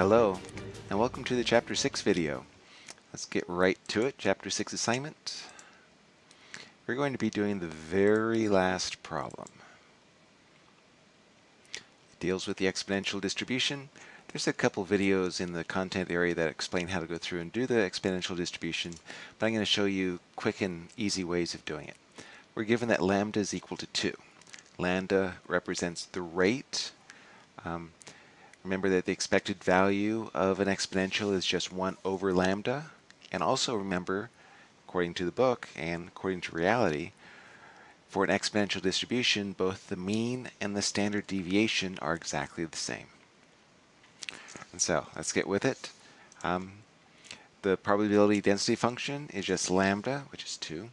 Hello, and welcome to the Chapter 6 video. Let's get right to it. Chapter 6 assignment. We're going to be doing the very last problem. It deals with the exponential distribution. There's a couple videos in the content area that explain how to go through and do the exponential distribution, but I'm going to show you quick and easy ways of doing it. We're given that lambda is equal to 2. Lambda represents the rate um, Remember that the expected value of an exponential is just 1 over lambda. And also remember, according to the book and according to reality, for an exponential distribution, both the mean and the standard deviation are exactly the same. And so, let's get with it. Um, the probability density function is just lambda, which is 2,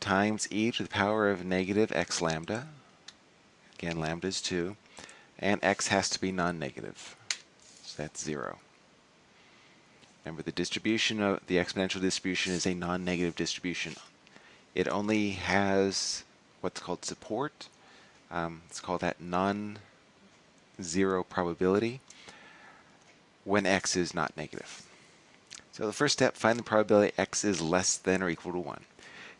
times e to the power of negative x lambda. Again, lambda is 2 and x has to be non-negative. So that's 0. Remember, the distribution of the exponential distribution is a non-negative distribution. It only has what's called support. Um, let's call that non-zero probability when x is not negative. So the first step, find the probability x is less than or equal to 1.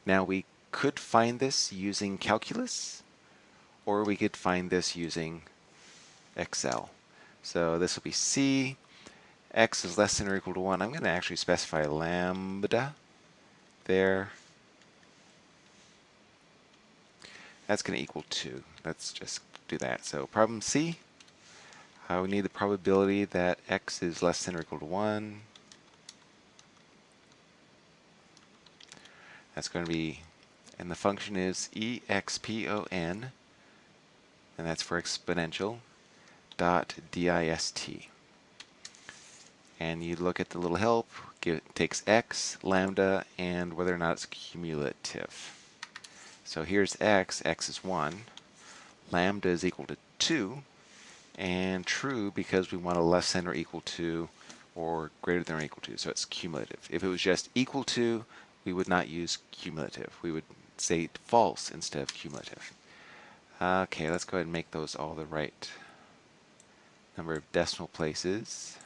Now we could find this using calculus, or we could find this using Excel. So this will be C. X is less than or equal to 1. I'm going to actually specify lambda there. That's going to equal 2. Let's just do that. So problem C, uh, we need the probability that x is less than or equal to 1. That's going to be, and the function is expon, and that's for exponential dot dist. And you look at the little help, give, takes x, lambda, and whether or not it's cumulative. So here's x, x is 1, lambda is equal to 2, and true because we want a less than or equal to or greater than or equal to, so it's cumulative. If it was just equal to, we would not use cumulative. We would say false instead of cumulative. Okay, let's go ahead and make those all the right number of decimal places.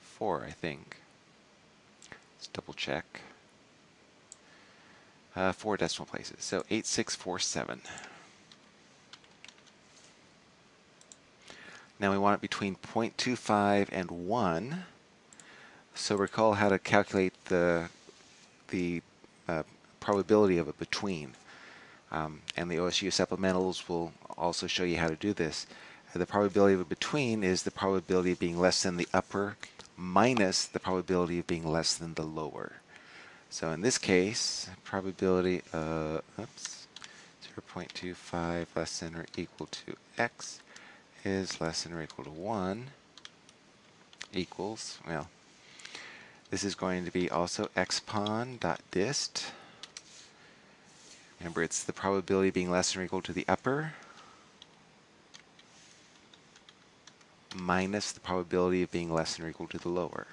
Four, I think. Let's double check. Uh, four decimal places, so 8647. Now we want it between 0.25 and 1. So recall how to calculate the, the uh, probability of a between. Um, and the OSU supplementals will also show you how to do this. The probability of a between is the probability of being less than the upper minus the probability of being less than the lower. So in this case, probability of oops, 0.25 less than or equal to x is less than or equal to 1 equals, well, this is going to be also expon dot dist Remember, it's the probability being less than or equal to the upper minus the probability of being less than or equal to the lower.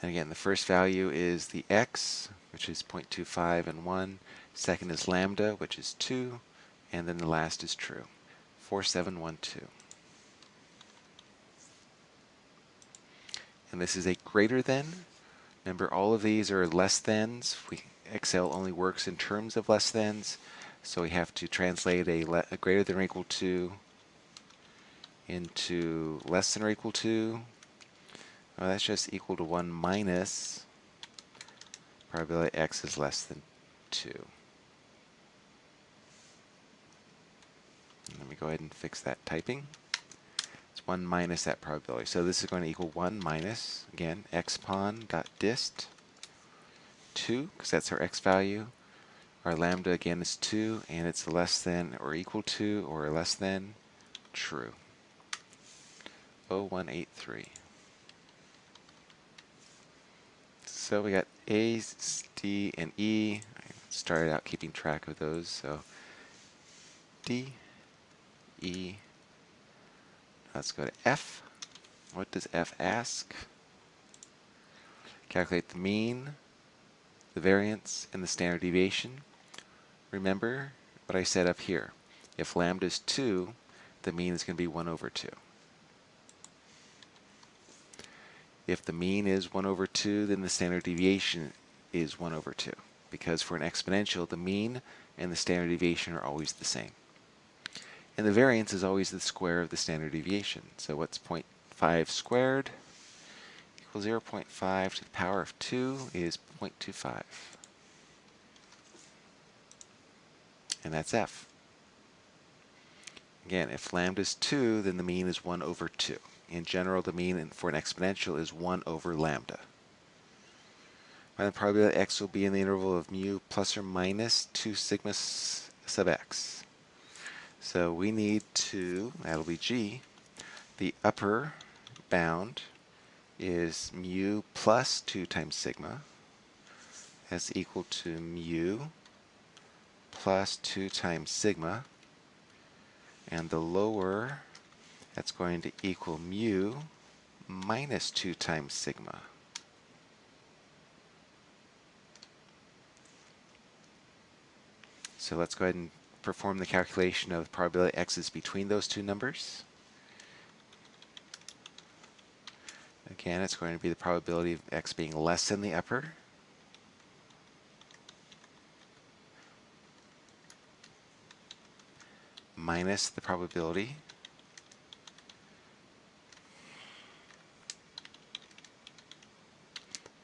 And again, the first value is the x, which is 0.25 and 1. Second is lambda, which is 2. And then the last is true, 4712. And this is a greater than. Remember, all of these are less thans. We, Excel only works in terms of less thans, so we have to translate a, a greater than or equal to into less than or equal to. That's just equal to 1 minus probability x is less than 2. Let me go ahead and fix that typing. 1 minus that probability. So this is going to equal 1 minus, again, expon dot dist 2, because that's our x value. Our lambda, again, is 2, and it's less than or equal to or less than true. 0183. So we got A, D, and E. I started out keeping track of those, so D, E, Let's go to F. What does F ask? calculate the mean, the variance, and the standard deviation. Remember what I said up here. If lambda is 2, the mean is going to be 1 over 2. If the mean is 1 over 2, then the standard deviation is 1 over 2. Because for an exponential, the mean and the standard deviation are always the same. And the variance is always the square of the standard deviation. So what's 0.5 squared? Equals 0.5 to the power of 2 is 0.25. And that's f. Again, if lambda is 2, then the mean is 1 over 2. In general, the mean for an exponential is 1 over lambda. And the probability that x will be in the interval of mu plus or minus 2 sigma sub x. So we need to, that'll be g, the upper bound is mu plus 2 times sigma. That's equal to mu plus 2 times sigma. And the lower, that's going to equal mu minus 2 times sigma. So let's go ahead and perform the calculation of probability x is between those two numbers. Again, it's going to be the probability of x being less than the upper. minus the probability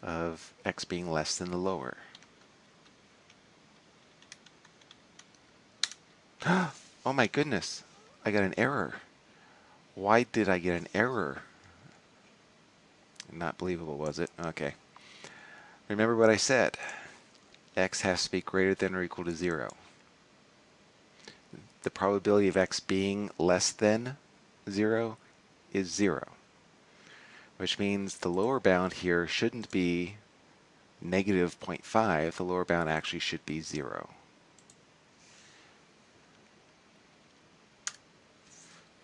of x being less than the lower. oh my goodness, I got an error. Why did I get an error? Not believable, was it? Okay. Remember what I said. x has to be greater than or equal to 0. The probability of x being less than 0 is 0. Which means the lower bound here shouldn't be negative 0.5. The lower bound actually should be 0.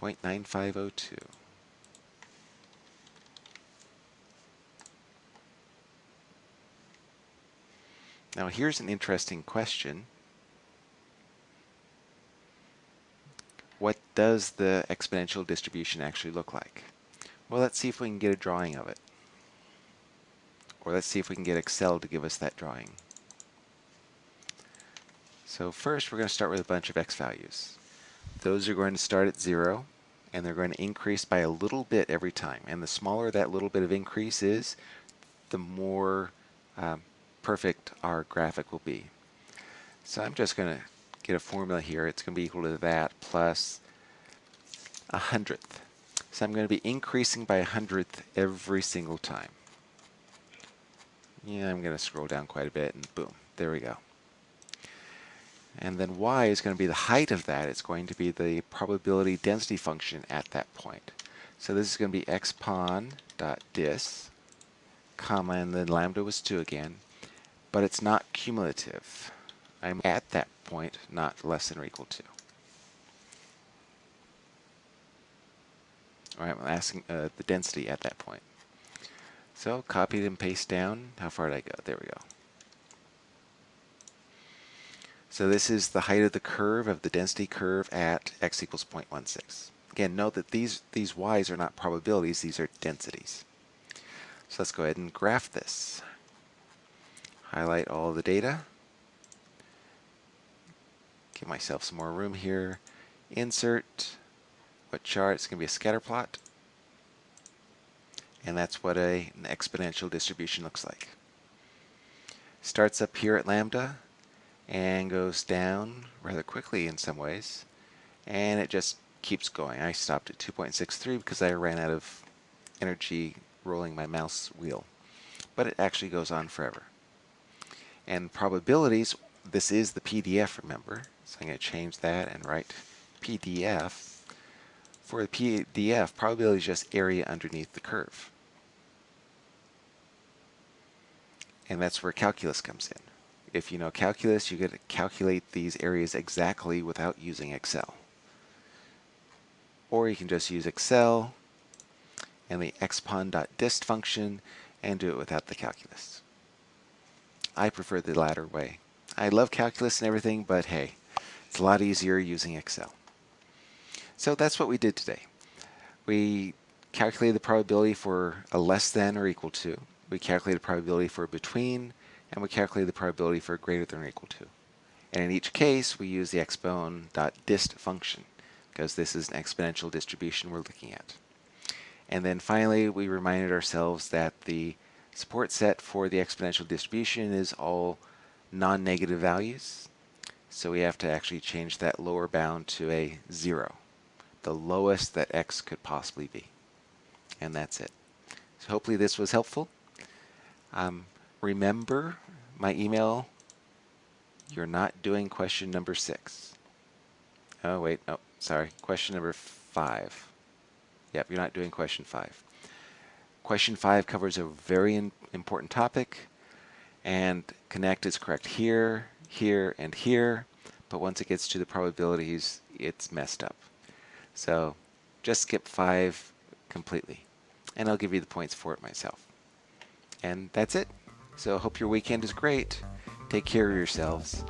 0.9502. Now here's an interesting question. What does the exponential distribution actually look like? Well, let's see if we can get a drawing of it. Or let's see if we can get Excel to give us that drawing. So first we're going to start with a bunch of x values. Those are going to start at 0 and they're going to increase by a little bit every time. And the smaller that little bit of increase is, the more um, perfect our graphic will be. So I'm just going to get a formula here. It's going to be equal to that plus a hundredth. So I'm going to be increasing by a hundredth every single time. Yeah, I'm going to scroll down quite a bit and boom, there we go. And then y is going to be the height of that. It's going to be the probability density function at that point. So this is going to be expon dot dis, comma, and then lambda was 2 again. But it's not cumulative. I'm at that point, not less than or equal to. All right, I'm asking uh, the density at that point. So copy and paste down. How far did I go? There we go. So this is the height of the curve of the density curve at x equals 0.16. Again, note that these, these y's are not probabilities, these are densities. So let's go ahead and graph this. Highlight all the data. Give myself some more room here. Insert. What chart? It's going to be a scatter plot. And that's what a, an exponential distribution looks like. Starts up here at lambda and goes down rather quickly in some ways and it just keeps going. I stopped at 2.63 because I ran out of energy rolling my mouse wheel but it actually goes on forever. And probabilities, this is the PDF remember, so I'm going to change that and write PDF. For the PDF, probability is just area underneath the curve. And that's where calculus comes in. If you know calculus, you to calculate these areas exactly without using Excel. Or you can just use Excel and the expon.dist function and do it without the calculus. I prefer the latter way. I love calculus and everything, but hey, it's a lot easier using Excel. So that's what we did today. We calculated the probability for a less than or equal to. We calculated the probability for between, and we calculated the probability for greater than or equal to. And in each case, we use the exponent.dist function because this is an exponential distribution we're looking at. And then finally, we reminded ourselves that the support set for the exponential distribution is all non-negative values. So we have to actually change that lower bound to a zero, the lowest that x could possibly be. And that's it. So hopefully this was helpful. Um, remember my email, you're not doing question number six. Oh, wait, no, sorry, question number five. Yep, you're not doing question five. Question five covers a very important topic, and connect is correct here, here, and here, but once it gets to the probabilities, it's messed up. So just skip five completely, and I'll give you the points for it myself. And that's it. So hope your weekend is great. Take care of yourselves.